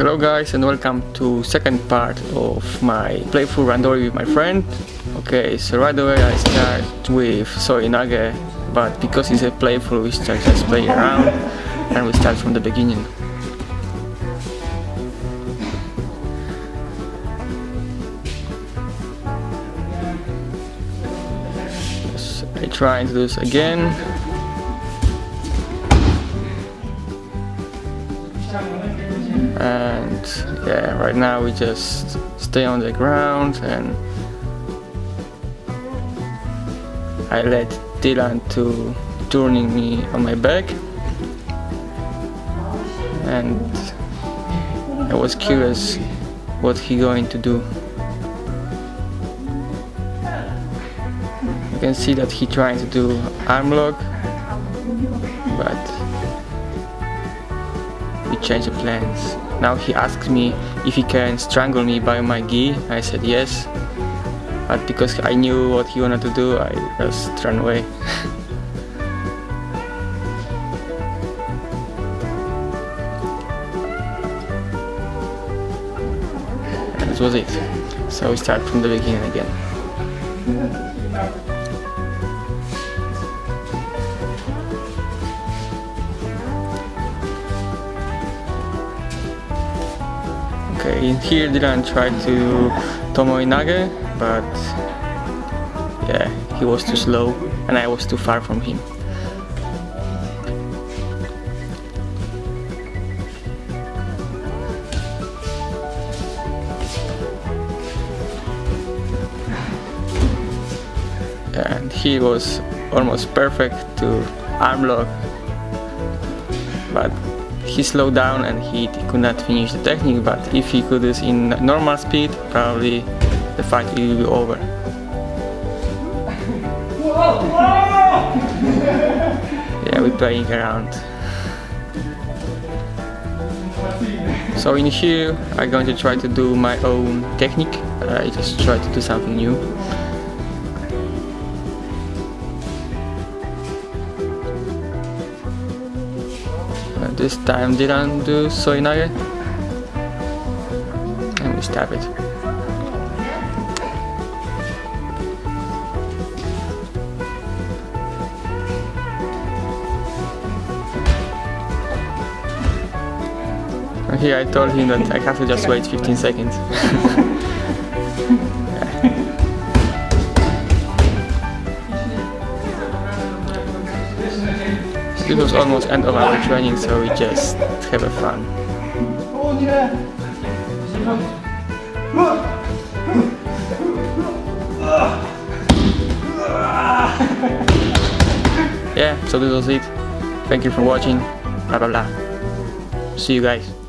Hello guys and welcome to second part of my playful randori with my friend. Okay, so right away I start with Seoi Nage, but because it's a playful we start just playing around and we start from the beginning. I try to do this again. And yeah right now we just stay on the ground and I let Dylan to turning me on my back. And I was curious what he going to do. You can see that he trying to do arm lock but we changed the plans now he asks me if he can strangle me by my gi. I said yes. But because I knew what he wanted to do, I just ran away. this was it. So we start from the beginning again. Okay, in here Dylan tried to Tomoe Nage, but yeah, he was too slow and I was too far from him. And he was almost perfect to arm lock, but he slowed down and he could not finish the technique but if he could do this in normal speed probably the fight will be over. yeah, we're playing around. So in here I'm going to try to do my own technique, uh, I just try to do something new. This time didn't do Seoi Nage and we stab it. Here I told him that I have to just wait 15 seconds This was almost end of our training, so we just have a fun. Yeah, so this was it. Thank you for watching. Blah blah blah. See you guys.